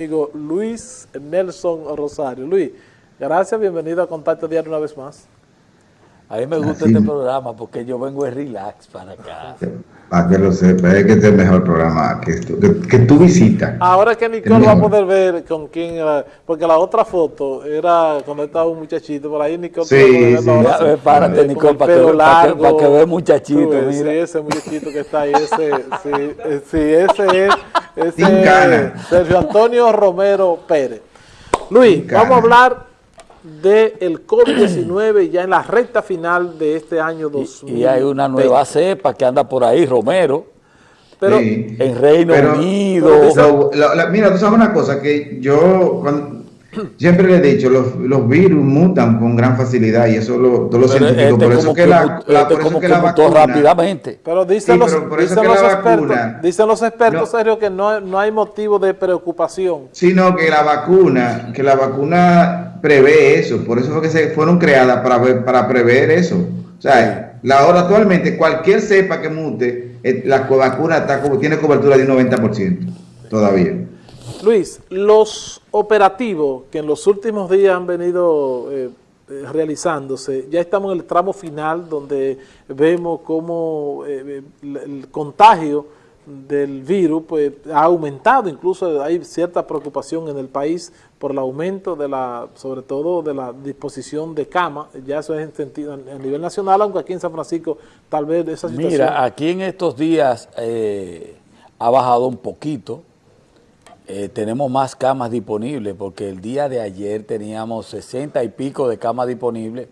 amigo Luis Nelson Rosario. Luis, gracias, bienvenido a Contacto Diario una vez más. A mí me gusta este programa porque yo vengo de relax para acá. Para que lo sepa, es que este es el mejor programa que, tú, que, tú visitas. Ahora que Nicole va a poder ver con quién era, porque la otra foto era cuando estaba un muchachito, por ahí Nicole. Sí, sí. Ya, párate, Nicole, para que, largo, para, que, vea muchachito. Sí, ese muchachito que está ahí, ese, sí, eh, sí, ese es, ese es Sergio Antonio Romero Pérez. Luis, vamos a hablar del COVID-19 ya en la recta final de este año 2020. Y, hay una nueva cepa que anda por ahí, Romero, pero en Reino Unido. mira, tú sabes una cosa, que yo siempre le he dicho, los, los, virus mutan con gran facilidad y eso lo, todos los científicos, este por eso que, la, la, por eso que, la vacuna... rápidamente. Pero dicen los, dicen los expertos, dicen los expertos, Sergio, que no, no hay motivo de preocupación. Sino que la vacuna, que la vacuna prevé eso, por eso fue que se fueron creadas para, para prever eso. O sea, la ahora actualmente cualquier cepa que mute, eh, la vacuna está, tiene cobertura de un 90% todavía. Luis, los operativos que en los últimos días han venido eh, eh, realizándose, ya estamos en el tramo final donde vemos cómo el contagio del virus pues ha aumentado, incluso hay cierta preocupación en el país por el aumento de la, sobre todo de la disposición de cama, ya eso es en sentido a nivel nacional, aunque aquí en San Francisco tal vez esa situación... Mira, aquí en estos días eh, ha bajado un poquito, eh, tenemos más camas disponibles, porque el día de ayer teníamos 60 y pico de camas disponibles,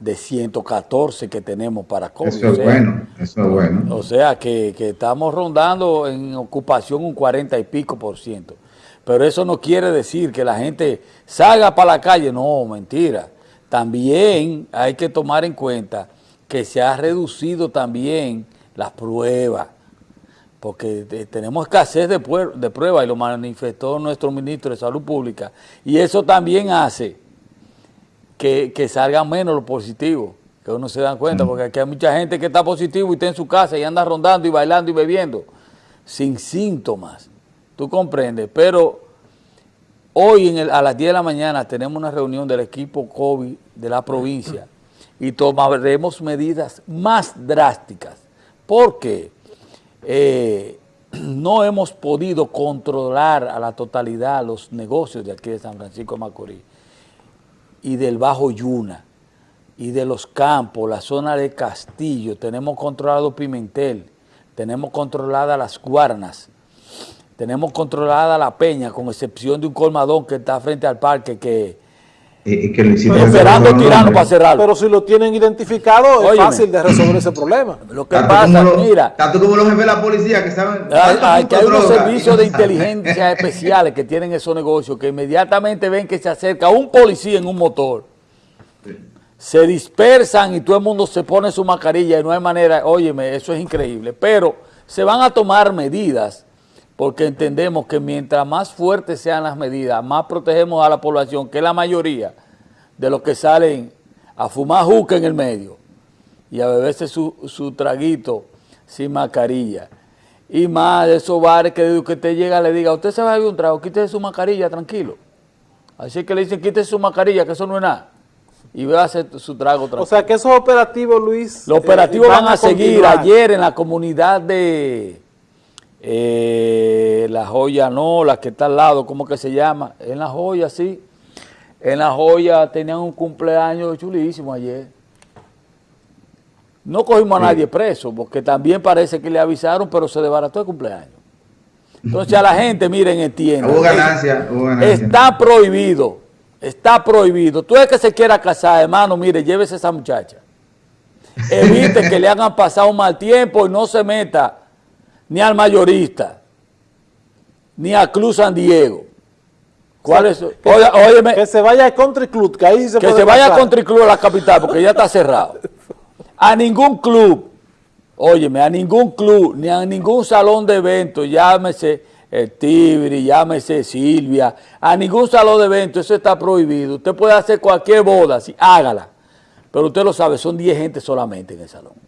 de 114 que tenemos para COVID. Eso es bueno, eso es bueno. O sea que, estamos rondando en ocupación un 40 y pico por ciento. Pero eso no quiere decir que la gente salga para la calle, no, mentira. También hay que tomar en cuenta que se ha reducido también las pruebas, porque tenemos escasez de, de pruebas y lo manifestó nuestro ministro de Salud Pública. Y eso también hace que, salgan menos los positivos, que uno se da cuenta, porque aquí hay mucha gente que está positivo y está en su casa y anda rondando y bailando y bebiendo, sin síntomas, tú comprendes, pero hoy a las 10 de la mañana tenemos una reunión del equipo COVID de la provincia y tomaremos medidas más drásticas, porque eh, no hemos podido controlar a la totalidad los negocios de aquí de San Francisco de Macorís y del Bajo Yuna y de los campos, la zona de Castillo, tenemos controlado Pimentel, tenemos controlada las Guarnas, tenemos controlada la Peña, con excepción de un colmadón que está frente al parque que... esperando tirano para cerrarlo. Pero si lo tienen identificado es fácil de resolver ese problema. Lo que pasa, mira... Tanto como los jefes de la policía que saben... Hay, que hay unos servicios de inteligencia especiales que tienen esos negocios que inmediatamente ven que se acerca un policía en un motor. Se dispersan y todo el mundo se pone su mascarilla y no hay manera, óyeme, eso es increíble, pero se van a tomar medidas porque entendemos que mientras más fuertes sean las medidas, más protegemos a la población, que es la mayoría de los que salen a fumar juca en el medio y a beberse su, su traguito sin mascarilla. Y más de esos bares que, que te llega le diga, usted se va a beber un trago, quítese su mascarilla, tranquilo. Así que le dicen, quítese su mascarilla, que eso no es nada y va a hacer su trago tranquilo. O sea que esos operativos, Luis... Los operativos eh, van, a, seguir. Ayer en la comunidad de eh, La Joya, no, la que está al lado, ¿cómo que se llama? En La Joya, sí. En La Joya tenían un cumpleaños chulísimo ayer. No cogimos a nadie preso, porque también parece que le avisaron, pero se desbarató el cumpleaños. Entonces a la gente, miren, entiende. Hubo ganancia, hubo ganancia. Está prohibido Está prohibido. Tú es que se quiera casar, hermano, mire, llévese a esa muchacha. Evite que le hagan pasar un mal tiempo y no se meta ni al mayorista, ni a Club San Diego. ¿Cuál es? Oye, que se vaya al Country Club, que ahí se Que se vaya al Country Club a la capital, porque ya está cerrado. A ningún club, óyeme, a ningún club, ni a ningún salón de eventos, llámese el Tibri, llámese Silvia, a ningún salón de eventos, eso está prohibido. Usted puede hacer cualquier boda, sí, hágala. Pero usted lo sabe, son 10 gente solamente en el salón.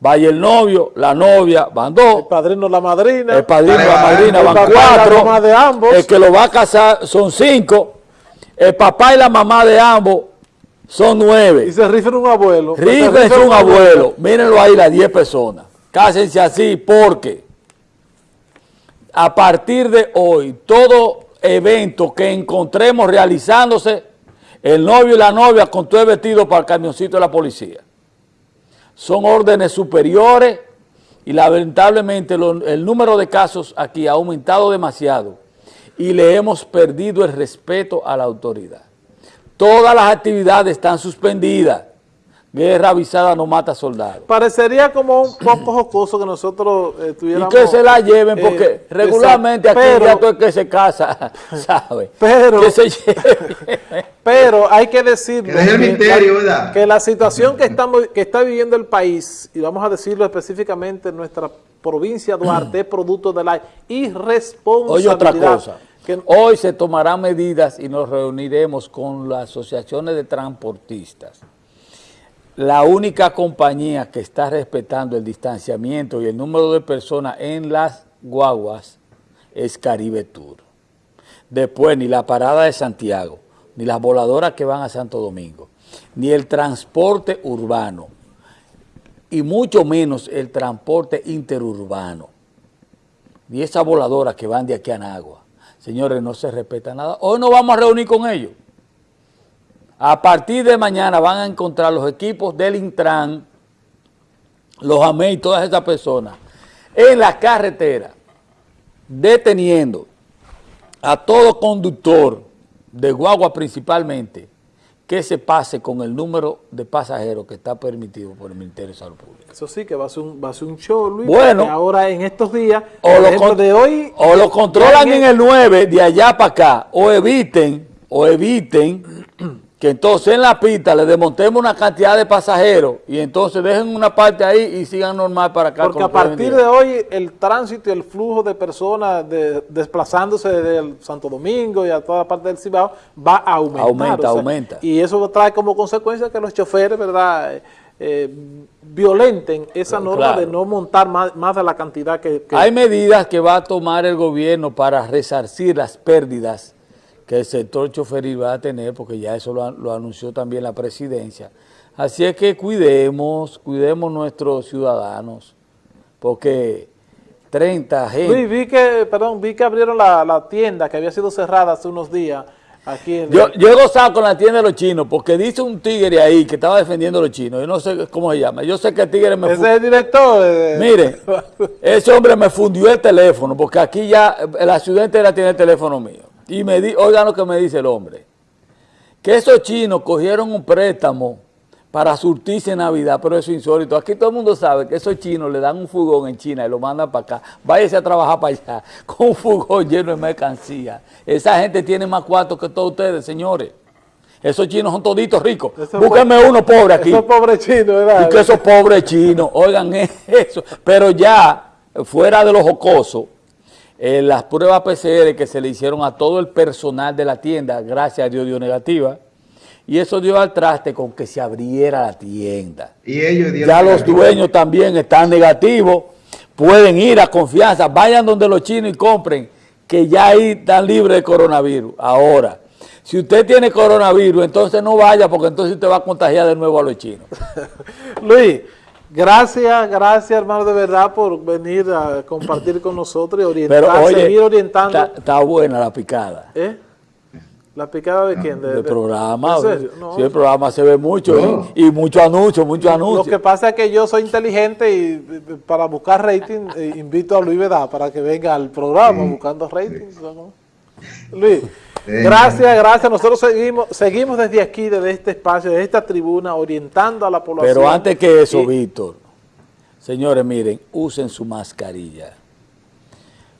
Vaya el novio, la novia, van dos. El padrino, la madrina. El padrino, Vale, la madrina, El van papá y la cuatro. mamá de ambos. El que lo va a casar son cinco. El papá y la mamá de ambos son nueve. Y se rifen un abuelo. Rifen un abuelo. Mírenlo ahí, las 10 personas. Cásense así porque a partir de hoy, todo evento que encontremos realizándose, el novio y la novia con todo el vestido para el camioncito de la policía. Son órdenes superiores y lamentablemente lo- el número de casos aquí ha aumentado demasiado y le hemos perdido el respeto a la autoridad. Todas las actividades están suspendidas. Guerra avisada no mata soldados. Parecería como un poco jocoso que nosotros eh, Y que se la lleven, porque eh, regularmente aquí pero, ya todo el que se casa, ¿sabe? Pero- que se lleve. Pero hay que decirlo. Que la situación que, estamos, que está viviendo el país, y vamos a decirlo específicamente en nuestra provincia de Duarte, es producto de la irresponsabilidad. Oye, otra cosa. que- Hoy se tomarán medidas y nos reuniremos con las asociaciones de transportistas. La única compañía que está respetando el distanciamiento y el número de personas en las guaguas es Caribe Tour. Después, ni la parada de Santiago, ni las voladoras que van a Santo Domingo, ni el transporte urbano, y mucho menos el transporte interurbano ni esas voladoras que van de aquí a Nagua. Señores, no se respeta nada. Hoy nos vamos a reunir con ellos. A partir de mañana van a encontrar los equipos del Intran, los AME y todas esas personas en la carretera, deteniendo a todo conductor de guagua principalmente que se pase con el número de pasajeros que está permitido por el Ministerio de Salud Pública. Eso sí, que va a ser un, va a ser un show, Luis. Bueno. ahora en estos días, o lo, con- de hoy... o lo controlan ya en el 9 de allá para acá, o eviten, o eviten que entonces en la pista le desmontemos una cantidad de pasajeros y entonces dejen una parte ahí y sigan normal para acá. Porque a partir de hoy el tránsito y el flujo de personas de- desplazándose desde el Santo Domingo y a toda la parte del Cibao va a aumentar. Aumenta, aumenta. Y eso trae como consecuencia que los choferes, ¿verdad?, eh, eh, violenten esa norma de no montar más, más de la cantidad que... que- Hay medidas que va a tomar el gobierno para resarcir las pérdidas que el sector choferil va a tener, porque ya eso lo, an- lo anunció también la presidencia. Así es que cuidemos, cuidemos nuestros ciudadanos, porque 30 gente... Luis, vi que, perdón, vi que abrieron la, la tienda que había sido cerrada hace unos días aquí en... Yo, yo he gozado con la tienda de los chinos, porque dice un tigre ahí que estaba defendiendo a los chinos, yo no sé cómo se llama, yo sé que el tigre me... Ese es el director. eh, Mire, ese hombre me fundió el teléfono, porque aquí ya eh, la ciudad entera tiene el teléfono mío. Y me di, oigan lo que me dice el hombre, que esos chinos cogieron un préstamo para surtirse en Navidad, pero eso es insólito. Aquí todo el mundo sabe que esos chinos le dan un fugón en China y lo mandan para acá. Váyase a trabajar para allá con un fugón lleno de mercancía. Esa gente tiene más cuartos que todos ustedes, señores. Esos chinos son toditos ricos. Búsquenme uno pobre aquí. Esos pobres chinos, ¿verdad? Y que esos pobres chinos, oigan eso. Pero ya, fuera de los jocosos, eh, las pruebas PCR que se le hicieron a todo el personal de la tienda, gracias a Dios dio negativa, y eso dio al traste con que se abriera la tienda. Y ellos dieron Ya los dueños también están negativos, pueden ir a confianza, vayan donde los chinos y compren, que ya ahí están libres de coronavirus. Ahora, si usted tiene coronavirus, entonces no vaya, porque entonces usted va a contagiar de nuevo a los chinos. Luis, gracias, gracias hermano de verdad por venir a compartir con nosotros y orientar, Pero oye, seguir orientando. Está, buena la picada. ¿Eh? ¿La picada de quién? De- del de- programa. ¿En serio? No. Sí, el programa se ve mucho No. y, y mucho anuncio, mucho Lo anuncio. que pasa es que yo soy inteligente y eh, para buscar rating eh, invito a Luis Vedá para que venga al programa buscando rating. ¿no? Luis. Gracias, gracias. Nosotros seguimos, seguimos desde aquí, desde este espacio, desde esta tribuna, orientando a la población. Pero antes que eso, Y- Víctor, señores, miren, usen su mascarilla.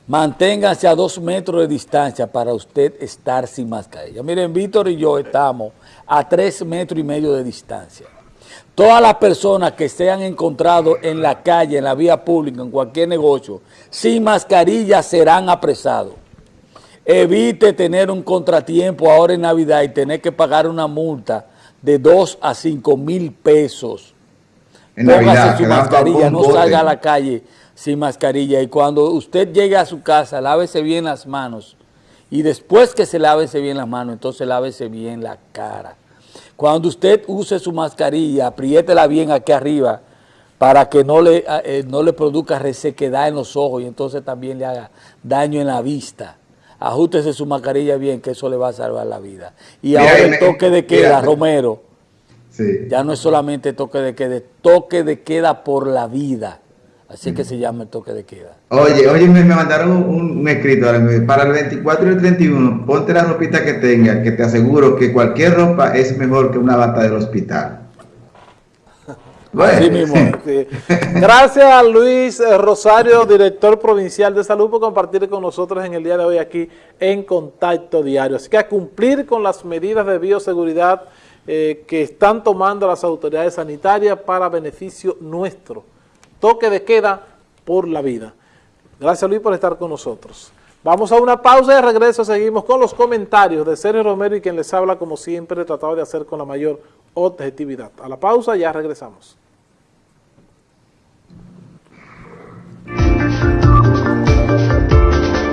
Manténganse a dos metros de distancia para usted estar sin mascarilla. Miren, Víctor y yo estamos a tres metros y medio de distancia. Todas las personas que se han encontrado en la calle, en la vía pública, en cualquier negocio, sin mascarilla serán apresados. Evite tener un contratiempo ahora en Navidad y tener que pagar una multa de 2 a 5 mil pesos en póngase Navidad. su mascarilla, no bote. salga a la calle sin mascarilla. Y cuando usted llegue a su casa, lávese bien las manos. Y después que se lávese bien las manos, entonces lávese bien la cara. Cuando usted use su mascarilla, apriétela bien aquí arriba para que no le, eh, no le produzca resequedad en los ojos y entonces también le haga daño en la vista. Ajústese su mascarilla bien, que eso le va a salvar la vida. Y Mira, ahora el toque de queda, mira, Romero, Sí. ya no es solamente toque de queda, es toque de queda por la vida. Así que se llama el toque de queda. Oye, oye, me, me mandaron un, un escrito para el 24 y el 31, ponte la ropita que tenga, que te aseguro que cualquier ropa es mejor que una bata del hospital. Así mismo es. Sí. Gracias a Luis Rosario, director provincial de salud, por compartir con nosotros en el día de hoy aquí en Contacto Diario. Así que a cumplir con las medidas de bioseguridad eh, que están tomando las autoridades sanitarias para beneficio nuestro. Toque de queda por la vida. Gracias Luis por estar con nosotros. Vamos a una pausa y de regreso seguimos con los comentarios de Sergio Romero y quien les habla como siempre, tratado de hacer con la mayor objetividad. A la pausa ya regresamos.